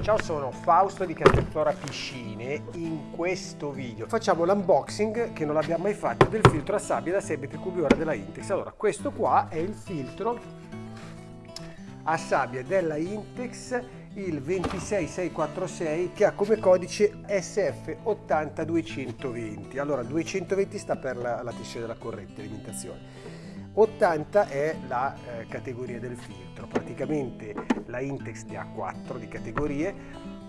Ciao, sono Fausto di Castelflora Piscine. In questo video facciamo l'unboxing, che non l'abbiamo mai fatto, del filtro a sabbia da 6 metri cubi ora della Intex. Allora, questo qua è il filtro a sabbia della Intex, il 26646, che ha come codice SF80220. Allora, 220 sta per la, la della corrente alimentazione. 80 è la eh, categoria del filtro, praticamente la Intex ne ha 4 di categorie,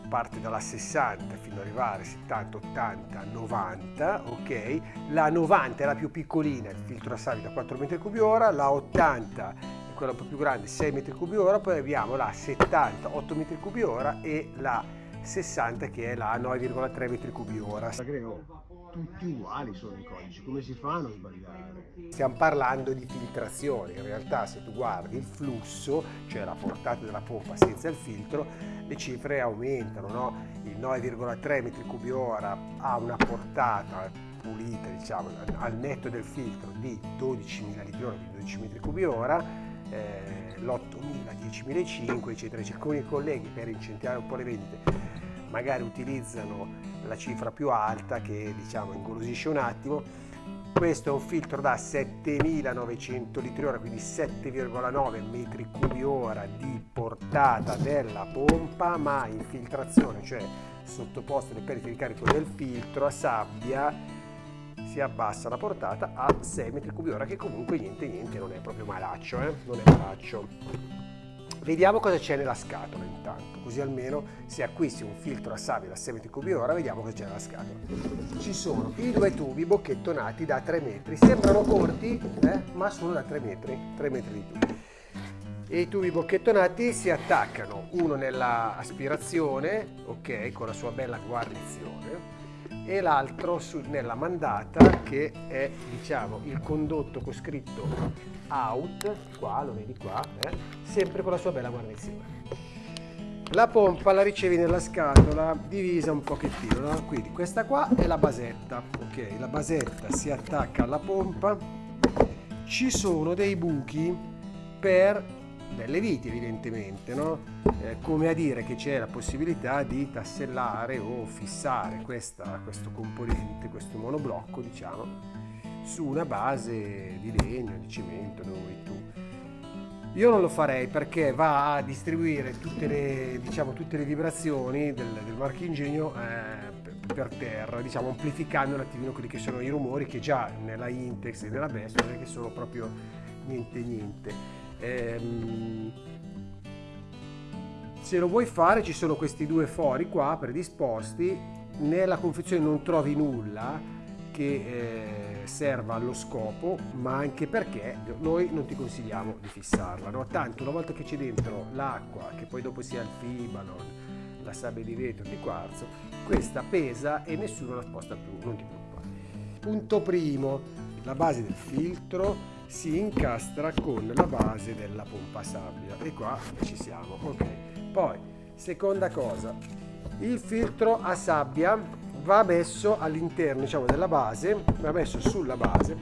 parte dalla 60 fino ad arrivare 70, 80, 90, ok? La 90 è la più piccolina, il filtro a sale da 4 metri cubi ora, la 80 è quella un po' più grande, 6 metri cubi ora, poi abbiamo la 70, 8 metri cubi ora e la 60 che è la 9,3 metri cubi ora. Tutti uguali sono i codici, come si fa a non sbagliare? Stiamo parlando di filtrazione, in realtà se tu guardi il flusso, cioè la portata della pompa senza il filtro, le cifre aumentano, no? Il 9,3 metri cubi ora ha una portata pulita, diciamo, al netto del filtro di 12.000 litri ora, quindi 12 metri cubi ora, eh, l'8.000, 10.500, eccetera. Alcuni colleghi per incentivare un po' le vendite magari utilizzano la cifra più alta che diciamo ingolosisce un attimo questo è un filtro da 7900 litri ora quindi 7,9 metri cubi ora di portata della pompa ma infiltrazione cioè sottoposto alle perdite di carico del filtro a sabbia si abbassa la portata a 6 metri cubi ora che comunque niente niente non è proprio malaccio eh? non è malaccio Vediamo cosa c'è nella scatola intanto, così almeno se acquisti un filtro a sabbia da 6 metri cubi ora vediamo cosa c'è nella scatola. Ci sono i due tubi bocchettonati da 3 metri, sembrano corti eh? ma sono da 3 metri, 3 metri di tubi. E i tubi bocchettonati si attaccano uno nella aspirazione, ok, con la sua bella guarnizione, e l'altro nella mandata che è diciamo il condotto con scritto out qua lo vedi qua eh? sempre con la sua bella guarnizione la pompa la ricevi nella scatola divisa un pochettino no? quindi questa qua è la basetta ok la basetta si attacca alla pompa ci sono dei buchi per delle viti evidentemente, no? eh, come a dire che c'è la possibilità di tassellare o fissare questa, questo componente, questo monoblocco diciamo, su una base di legno, di cemento, dove vuoi tu. Io non lo farei perché va a distribuire tutte le, diciamo, tutte le vibrazioni del, del marchingegno eh, per terra, diciamo, amplificando un attimino quelli che sono i rumori che già nella Intex e nella Best non è che sono proprio niente niente. Ehm, se lo vuoi fare ci sono questi due fori qua predisposti, nella confezione non trovi nulla che eh, serva allo scopo, ma anche perché noi non ti consigliamo di fissarla. No? Tanto una volta che c'è dentro l'acqua, che poi dopo sia il fibalon, la sabbia di vetro, di quarzo, questa pesa e nessuno la sposta più, non ti preoccupare. Punto primo, la base del filtro, si incastra con la base della pompa sabbia. E qua ci siamo ok. Poi seconda cosa. Il filtro a sabbia va messo all'interno diciamo della base va messo sulla base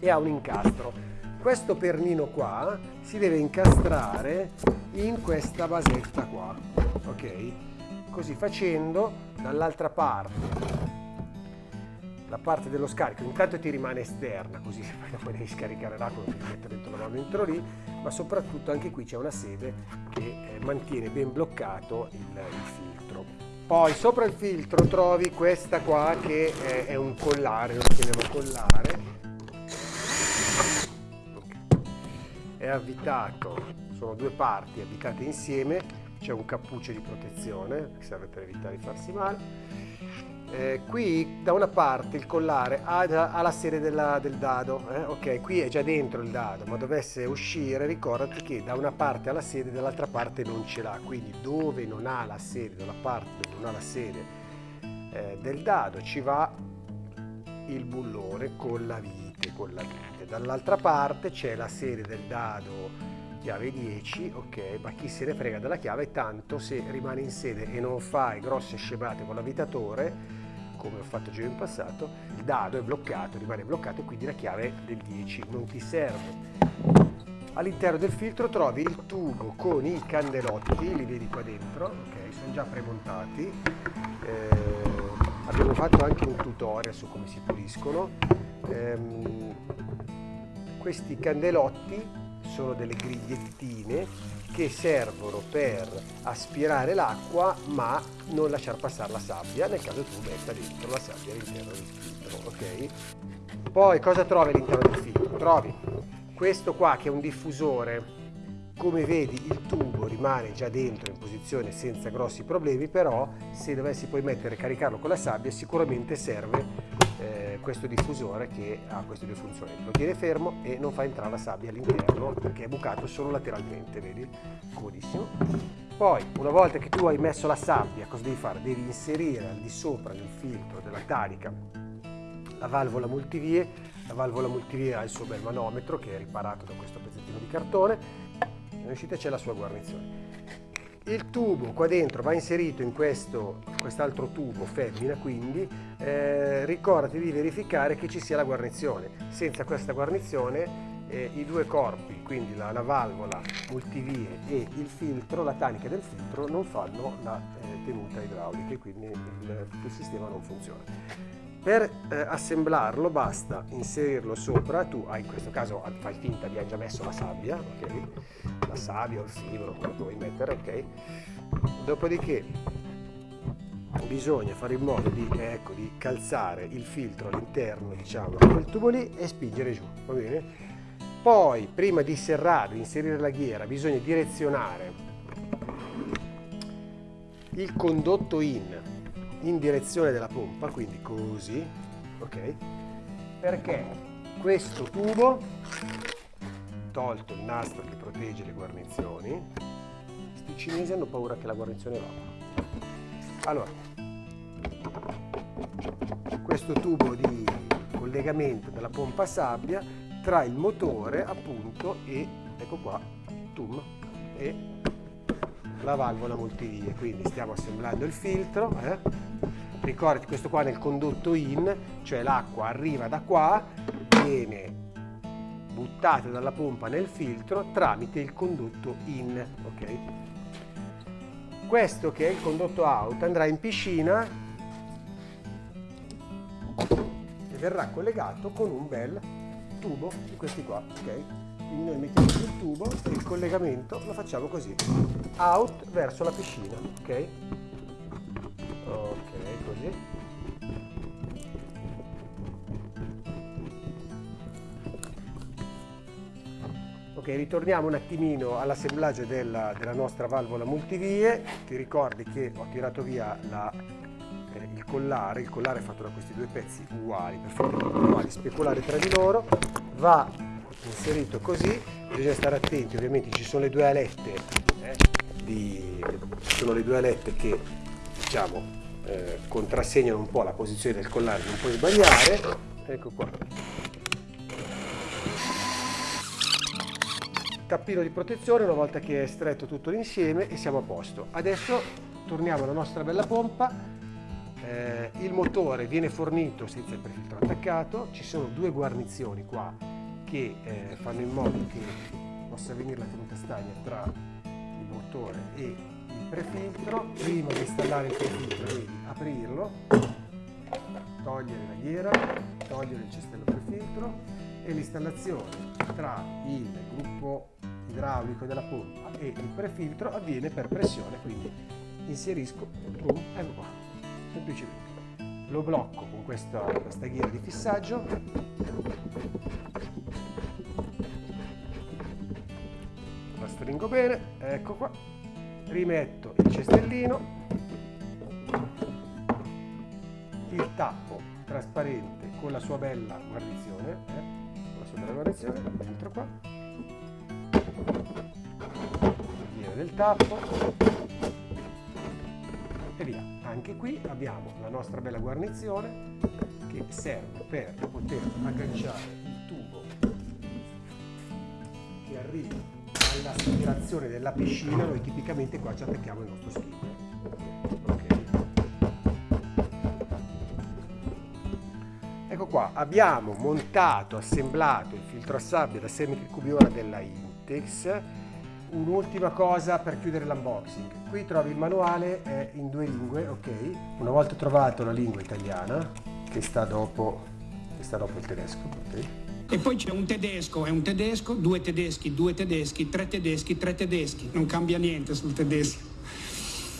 e ha un incastro. Questo pernino qua si deve incastrare in questa basetta qua ok? Così facendo dall'altra parte la parte dello scarico. Intanto ti rimane esterna così poi dopo devi scaricare l'acqua devi mettere dentro la mano dentro lì ma soprattutto anche qui c'è una sede che eh, mantiene ben bloccato il, il, filtro. Poi sopra il filtro trovi questa qua che è, è un collare lo chiamiamo collare. È avvitato sono due parti avvitate insieme c'è un cappuccio di protezione che serve per evitare di farsi male eh, qui da una parte il collare ha, ha la serie della, del dado, eh? ok, qui è già dentro il dado, ma dovesse uscire ricordati che da una parte ha la sede, dall'altra parte non ce l'ha, quindi dove non ha la sede, dalla parte dove non ha la sede eh, del dado ci va il bullone con la vite, con la vite. Dall'altra parte c'è la serie del dado chiave 10, ok, ma chi se ne frega della chiave, tanto se rimane in sede e non fai grosse scemate con l'avvitatore, come ho fatto già in passato, il dado è bloccato, rimane bloccato e quindi la chiave del 10 non ti serve. all'interno del filtro trovi il tubo con i candelotti, li vedi qua dentro, ok, sono già premontati. Eh, abbiamo fatto anche un tutorial su come si puliscono. Eh, questi candelotti sono delle grigliettine che servono per aspirare l'acqua ma non lasciar passare la sabbia nel caso tu metta dentro la sabbia all'interno del filtro, ok? Poi cosa trovi all'interno del filtro? Trovi questo qua che è un diffusore come vedi il tubo rimane già dentro in posizione senza grossi problemi però se dovessi poi mettere caricarlo con la sabbia sicuramente serve questo diffusore che ha queste due funzioni. Lo tiene fermo e non fa entrare la sabbia all'interno perché è bucato solo lateralmente vedi? Comodissimo poi una volta che tu hai messo la sabbia cosa devi fare? devi inserire al di sopra del filtro della tanica la valvola multivie. La valvola multivie ha il suo bel manometro che è riparato da questo pezzettino di cartone. E uscita c'è la sua guarnizione. Il tubo qua dentro va inserito in questo quest'altro tubo femmina, quindi eh, ricordati di verificare che ci sia la guarnizione. Senza questa guarnizione eh, i due corpi, quindi la, la, valvola multivie e il filtro, la tanica del filtro, non fanno la eh, tenuta idraulica e quindi il, il sistema non funziona. Per eh, assemblarlo basta inserirlo sopra, tu hai in questo caso fai finta di aver già messo la sabbia, ok? La sabbia o il fibro, quello che vuoi mettere, ok? Dopodiché bisogna fare in modo di, ecco, di calzare il filtro all'interno, diciamo, di quel tubo lì e spingere giù, va bene? Poi, prima di serrare, di inserire la ghiera, bisogna direzionare il condotto in in direzione della pompa, quindi così, ok? Perché questo tubo, tolto il nastro che protegge le guarnizioni, questi cinesi hanno paura che la guarnizione evapori. Allora, questo tubo di collegamento della pompa sabbia tra il motore appunto e, ecco qua, tum, e la valvola multivie, quindi stiamo assemblando il filtro, eh? Ricordati questo qua nel condotto in, cioè l'acqua arriva da qua, viene buttata dalla pompa nel filtro tramite il condotto in, ok? Questo che è il condotto out andrà in piscina e verrà collegato con un bel tubo di questi qua, ok? quindi noi mettiamo sul tubo e il collegamento lo facciamo così out verso la piscina ok così. Ok ritorniamo un attimino all'assemblaggio della, della, nostra valvola multivie. Ti ricordi che ho tirato via la, eh, il collare? Il collare è fatto da questi due pezzi uguali perfettamente uguali speculari tra di loro. Va inserito così. Bisogna stare attenti ovviamente ci sono le due alette eh, di, sono le due alette che diciamo eh, contrassegnano un po' la posizione del collare non puoi sbagliare. Ecco qua. Tappino di protezione una volta che è stretto tutto l'insieme e siamo a posto. Adesso torniamo alla nostra bella pompa. Eh, il motore viene fornito senza il prefiltro attaccato. Ci sono due guarnizioni qua che eh, fanno in modo che possa venire la tenuta stagna tra il motore e prefiltro. Prima di installare il prefiltro devi aprirlo, togliere la ghiera, togliere il cestello prefiltro e l'installazione tra il gruppo idraulico della pompa e il prefiltro avviene per pressione, quindi inserisco, boom, ecco qua, semplicemente. Lo blocco con questa, questa ghiera di fissaggio stringo bene, ecco qua, rimetto il cestellino, il tappo trasparente con la sua bella guarnizione, eh, con la sua bella guarnizione, dentro qua, viene del tappo e via. Anche qui abbiamo la nostra bella guarnizione che serve per poter agganciare il tubo che arriva all'aspirazione della piscina noi tipicamente qua ci attacchiamo il nostro skipper. Okay. Ecco qua, abbiamo montato, assemblato il filtro a sabbia da 6 metri cubi ora della Inte Intex. Un'ultima cosa per chiudere l'unboxing. Qui trovi il manuale è in due lingue, ok? Una volta trovato la lingua italiana, che sta dopo, che sta dopo il tedesco, ok? E poi c'è un tedesco, è un tedesco, due tedeschi, due tedeschi, tre tedeschi, tre tedeschi. Non cambia niente sul tedesco.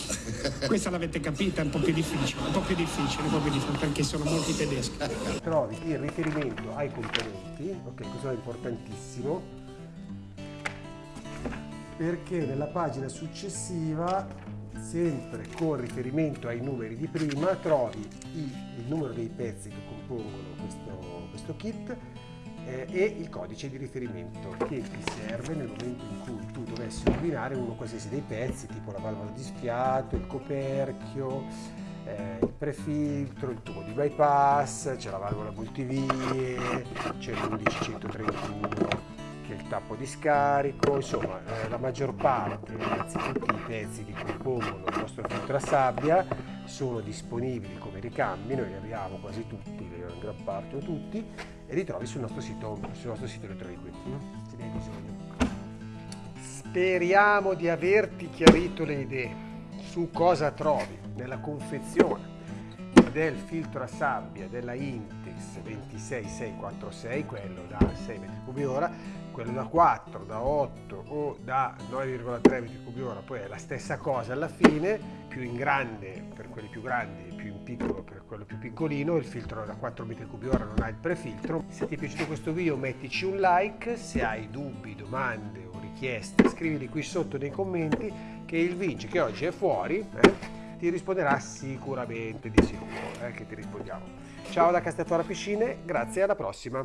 Questa l'avete capita, è un po' più difficile, un po' più difficile, un po' più difficile perché sono molti tedeschi. Trovi il riferimento ai componenti, ok, questo è importantissimo, perché nella pagina successiva, sempre con riferimento ai numeri di prima, trovi il, il numero dei pezzi che compongono questo, questo kit eh, e il codice di riferimento che ti serve nel momento in cui tu dovessi ordinare uno qualsiasi dei pezzi, tipo la valvola di sfiato, il coperchio, eh, il prefiltro, il tubo di bypass, c'è la valvola multivie, c'è l'1131 che è il tappo di scarico, insomma eh, la maggior parte, anzi tutti i pezzi che compongono il nostro filtro a sabbia sono disponibili come ricambi, noi li abbiamo quasi tutti, in gran parte o tutti, e li trovi sul nostro sito, sul nostro sito elettronico, mm? se ne hai bisogno. Speriamo di averti chiarito le idee su cosa trovi nella confezione del filtro a sabbia della Intex 26646, quello da 6 m3 ora, quello da 4, da 8 o da 9,3 m3 poi è la stessa cosa alla fine, più in grande per quelli più grandi, più in piccolo per quello più piccolino, il filtro da 4 m3 ora non ha il prefiltro. Se ti è piaciuto questo video mettici un like, se hai dubbi, domande o richieste scrivili qui sotto nei commenti che il Vinci che oggi è fuori eh, ti risponderà sicuramente di sicuro, eh, che ti rispondiamo. Ciao da Castellora Piscine, grazie alla prossima.